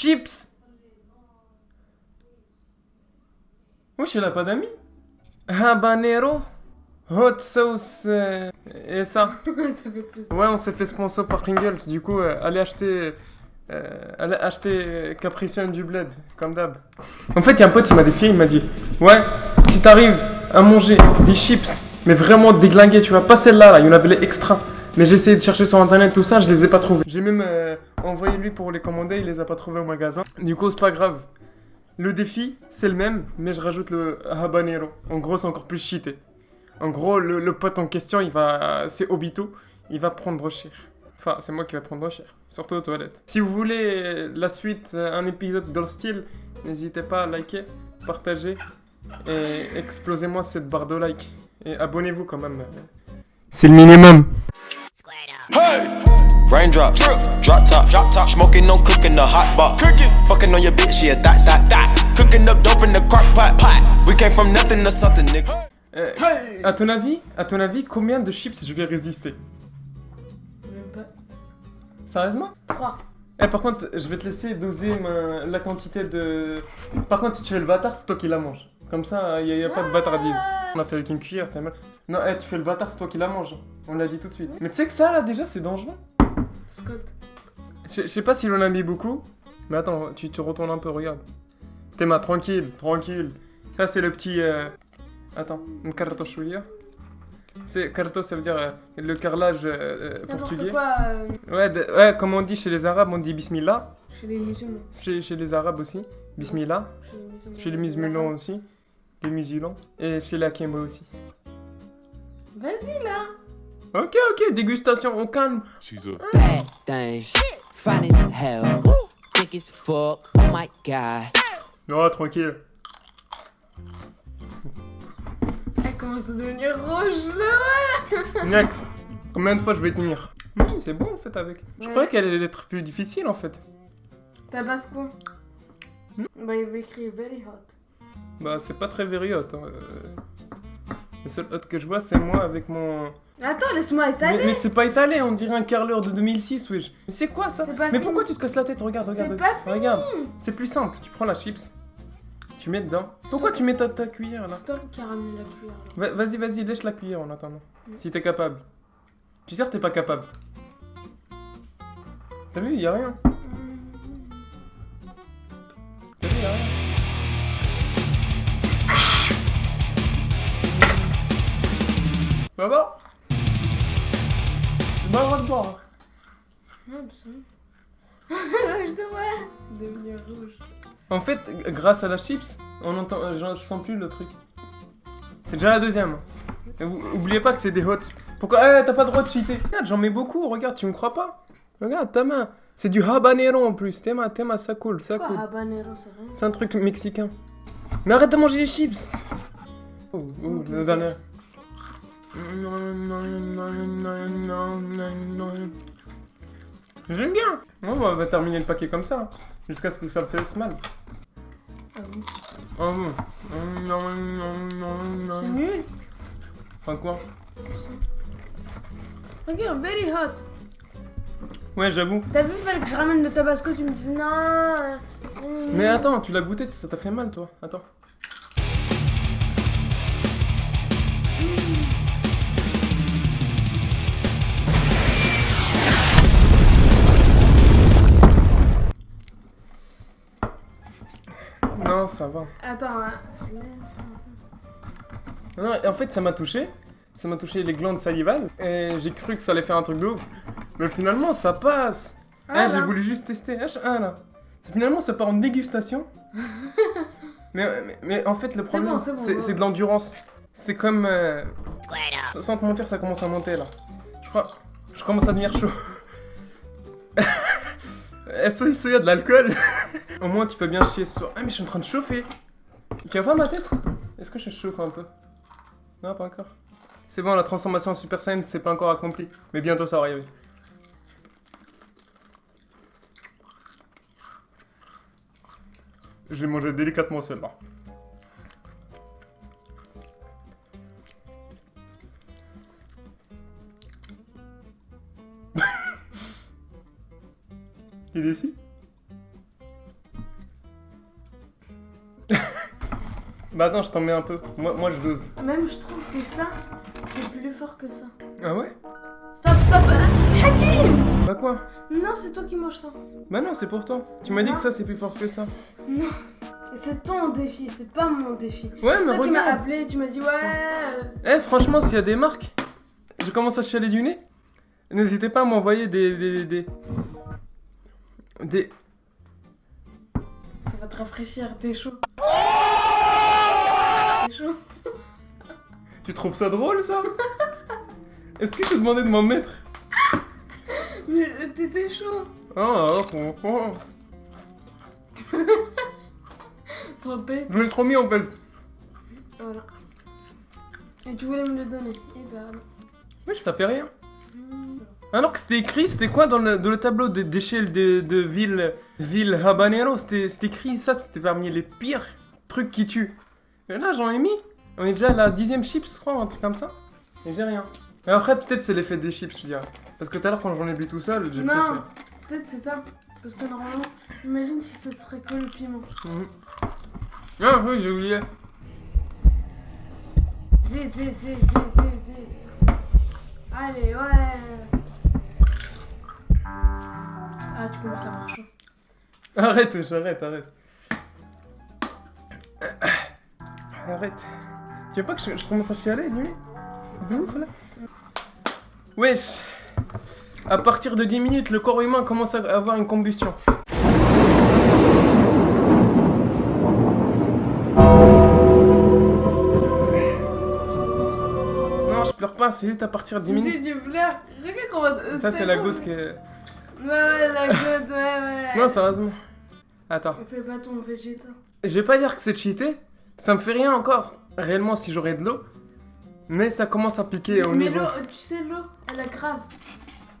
Chips Wesh, il a pas d'amis Habanero Hot sauce euh, et ça. ça fait plus. Ouais, on s'est fait sponsor par Pringles. Du coup, euh, allez acheter, euh, allez acheter Capricien du bled, comme d'hab. En fait, il y a un pote, il m'a défié, il m'a dit Ouais, si t'arrives à manger des chips, mais vraiment déglingués, tu vois, pas celle-là, là, il y en avait les extra. Mais j'ai essayé de chercher sur internet tout ça, je les ai pas trouvés. J'ai même euh, envoyé lui pour les commander, il les a pas trouvés au magasin. Du coup, c'est pas grave. Le défi, c'est le même, mais je rajoute le habanero. En gros, c'est encore plus cheaté. En gros, le, le pote en question, il va, c'est Obito, il va prendre cher. Enfin, c'est moi qui vais prendre cher, surtout aux toilettes. Si vous voulez la suite, un épisode dans le style, n'hésitez pas à liker, partager et explosez-moi cette barre de like. Et abonnez-vous quand même. C'est le minimum. Hey! Raindrop, drop top, drop top, smoking on cooking the hot box. Cooking, fucking on your bitch, yeah, that, that, that. Cooking up dope in the crock pot, pot. We came from nothing to something, nigga. Euh, à ton avis, à ton avis, combien de chips je vais résister? Même pas. Sérieusement? 3. Eh, par contre, je vais te laisser doser ma- la quantité de. Par contre, si tu fais le bâtard, c'est toi qui la manges. Comme ça, il n'y a, pas de bâtardise. On a fait avec une cuillère, t'as mal. Non, eh, tu fais le bâtard, c'est toi qui la manges. On l'a dit tout de suite. Mais tu sais que ça, là, déjà, c'est dangereux. Scott. Je je sais pas s'il en a mis beaucoup. Mais attends, tu te retournes un peu, regarde. Théma, tranquille, tranquille. Ça, c'est le petit. euh, Attends, un cartoschulia. C'est carto, ça veut dire euh, le carrelage euh, portugais. quoi Ouais, de- ouais, comme on dit chez les Arabes, on dit bismillah. chez les musulmans. Chez, chez les Arabes aussi, bismillah. Chez les musulmans. Chez les musulmans aussi, les musulmans. Et chez la Kemba aussi. Vas-y là. Ok, ok, dégustation, on calme. She's a Bad thing. Fine as hell. Thick as fuck. Oh my god. Non, tranquille. Elle commence à devenir rouge là. Next. Combien de fois je vais tenir? Hmm, C'est bon en fait avec. Je Ouais. croyais qu'elle allait être plus difficile en fait. Tabasco. Bah il avait écrit very hot. Bah, c'est pas très very hot. hein, euh. Le seul hot que je vois, c'est moi avec mon. Attends, laisse-moi étaler. mais c'est pas étalé, on dirait un carreleur de 2006, wesh. Mais c'est quoi ça Mais fini. pourquoi tu te casses la tête? Regarde, regarde. Pas fini. Regarde, c'est plus simple. Tu prends la chips, tu mets dedans. Pourquoi tu mets ta, ta cuillère là? C'est toi qui la cuillère. Va- Vas-y, vas-y, lèche la cuillère en attendant. Mm. Si t'es capable. Tu sais que t'es pas capable. T'as vu, y a rien. Ça va C'est pas le droit de bah ça va. Je te vois devenir rouge. En fait, grâce à la chips, on entend, euh, j'en sens plus le truc. C'est déjà la deuxième. Et vous- oubliez pas que c'est des hots. Pourquoi Eh, t'as pas le droit de cheater. Regarde, j'en mets beaucoup. Regarde, tu me crois pas Regarde, ta main. C'est du habanero en plus. Tes mains, tes mains, ça coule, ça coule. habanero, c'est rien. C'est un truc mexicain. Mais arrête de manger les chips. Oh, oh, la dernière. J'aime bien. On va terminer le paquet comme ça. Jusqu'à ce que ça me fasse mal. Oh, bon. C'est nul. Enfin quoi? Regarde, very hot. Ouais, j'avoue. T'as vu, fallait que je ramène le tabasco, tu me dis non. Mais attends, tu l'as goûté, ça t'a fait mal, toi. Attends. Non, ça va. Attends, hein. Non, en fait, ça m'a touché. Ça m'a touché les glandes salivales. Et j'ai cru que ça allait faire un truc de ouf. Mais finalement, ça passe. Ah, Eh, j'ai voulu juste tester. H1 là. Ça, finalement, ça part en dégustation. mais, mais, mais en fait, le problème, bon, c'est de l'endurance. C'est comme. euh, Sans te mentir, ça commence à monter là. Je crois. Je commence à devenir chaud. Est-ce qu'il y a de l'alcool Au moins, tu peux bien chier ce soir. Ah, mais je suis en train de chauffer. Tu vois pas ma tête? Est-ce que je chauffe un peu? Non, pas encore. C'est bon, la transformation en Super Saiyan, c'est pas encore accompli. Mais bientôt, ça va arriver. Je vais manger délicatement celle-là. T'es Bah non, je t'en mets un peu. Moi, moi, je dose. Même je trouve que ça, c'est plus fort que ça. Ah ouais? Stop, stop hein Hakim Bah quoi? Non, c'est toi qui manges ça. Bah non, c'est pour toi. Tu m'as dit que ça, c'est plus fort que ça. Non. C'est ton défi, c'est pas mon défi. Ouais, mais regarde. Tu m'as appelé, tu m'as dit ouais. Euh. Eh, franchement, s'il y a des marques, je commence à chialer du nez. N'hésitez pas à m'envoyer des, des, des, des. Ça va te rafraîchir, t'es chaud. T'es chaud. Tu trouves ça drôle ça? Est-ce que te demandais de m'en mettre? Mais euh, t'étais chaud. Oh, oh, oh, oh. Trop bête. Je l'ai trop mis en fait. Voilà. Et tu voulais me le donner. Eh ben. Oui, ça fait rien. Hmm. Alors que c'était écrit, c'était quoi dans le, dans le tableau des d'échelle de, de ville, ville habanero? C'était écrit ça, c'était parmi les pires trucs qui tuent. Et là, j'en ai mis. On est déjà à la dixième chips, je crois, un truc comme ça. Et j'ai rien. Et après, peut-être c'est l'effet des chips, je dirais. Parce que tout à l'heure, quand j'en ai bu tout seul, j'ai pris ça. peut-être c'est ça. Parce que normalement, imagine si ce serait que le piment. Mhm. Ah oui, j'ai oublié. Vite, vite, vite, vite, vite, vite. Allez, ouais. Ah, tu commences à avoir chaud. Arrête, j'arrête, arrête. Arrête. Tu veux pas que je, je commence à chialer, dis De ouf, là Wesh À partir de 10 minutes, le corps humain commence à avoir une combustion. Non, je pleure pas, c'est juste à partir de 10 Si minutes. c'est du bleu, regarde comment. Ça, c'est la goutte que... Ouais, ouais, la goutte, ouais, ouais. Non, sérieusement. Attends. On fait pas ton végéta. Je vais pas dire que c'est cheaté, ça me fait rien encore, réellement, si j'aurais de l'eau. Mais ça commence à piquer au Mais niveau. l'eau, tu sais, l'eau, elle est grave.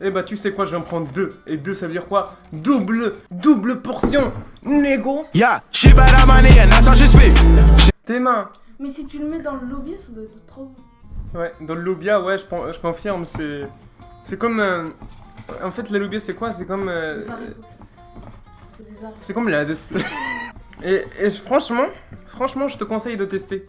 Eh bah, tu sais quoi, je vais en prendre deux. Et deux, ça veut dire quoi? Double, double portion, négo. Yeah, she bad at money and that's how she speak. Tes mains. Mais si tu le mets dans le lobby, ça doit être trop bon. Ouais, dans le lobia, ouais, je, je confirme, c'est. C'est comme. euh, En fait, le lobia, c'est quoi? C'est comme. euh. C'est des haricots. C'est comme la. et, et franchement, franchement, je te conseille de tester.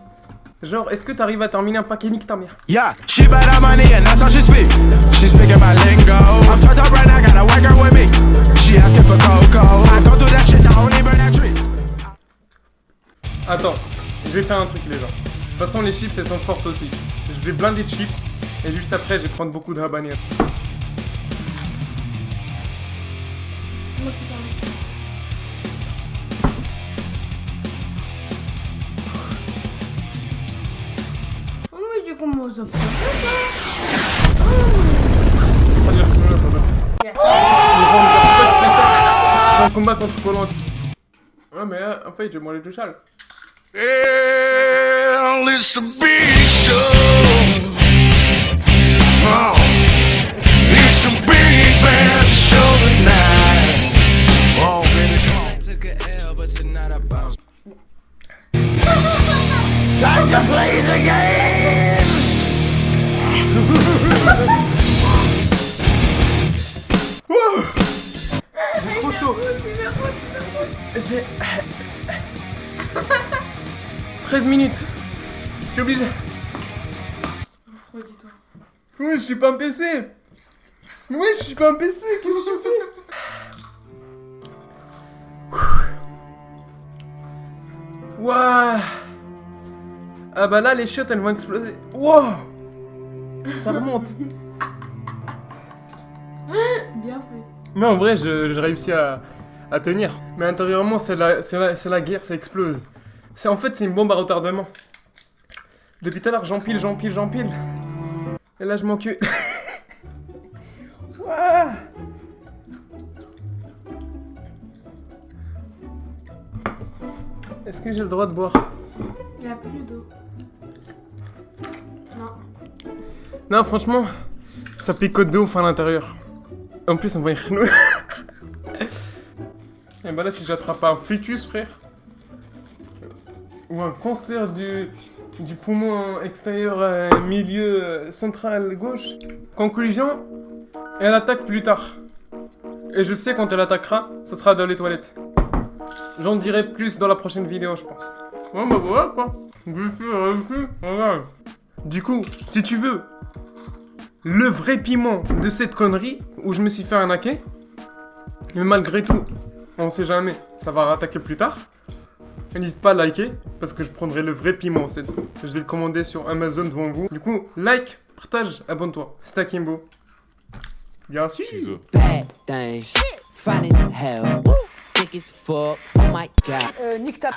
Genre, est-ce que t'arrives à terminer un paquet nique ta mère? Yeah, she bad at money and that's how she speak. She speaking my lingo. I'm turned up right now, got a white girl with me. She asking for cocoa. I don't do that shit, I only burn that tree. Attends, j'ai fait un truc les gens. De toute façon les chips elles sont fortes aussi. Je vais blinder de chips et juste après je vais prendre beaucoup de habanero. Fais ça C'est un combat contre Collant. Ouais mais euh, en fait j'ai mangé tout sale. Well, J'ai... 13 minutes. Je suis obligé. Refroidis-toi. Oui, je suis pas un PC. Oui, je suis pas un PC. Qu'est-ce que tu fais? Waouh Ah bah là, les chiottes, elles vont exploser. Wow Ça remonte. Bien fait. Non, en vrai, je- j'ai réussi à, à tenir. Mais intérieurement, c'est la, c'est la, c'est la guerre, ça explose. C'est En fait, c'est une bombe à retardement. Depuis tout à l'heure, j'empile, j'empile, j'empile. Et là, je m'encule. Ouah. Est-ce que j'ai le droit de boire? Il n'y a plus d'eau. Non. Non, franchement, ça picote de ouf à l'intérieur. En plus, on voit une renouille. Et bah là, si j'attrape un fœtus, frère, ou un cancer du, du poumon extérieur euh, milieu euh, central gauche. Conclusion, elle attaque plus tard. Et je sais quand elle attaquera, ce sera dans les toilettes. J'en dirai plus dans la prochaine vidéo, je pense. Ouais, bah voilà quoi. Du coup, si tu veux le vrai piment de cette connerie où je me suis fait arnaquer, mais malgré tout, on sait jamais, ça va rattaquer plus tard. N'hésite pas à liker parce que je prendrai le vrai piment cette fois. Je vais le commander sur Amazon devant vous. Du coup, like, partage, abonne-toi. C'est Akimbo. Bien sûr. Euh, nique ta...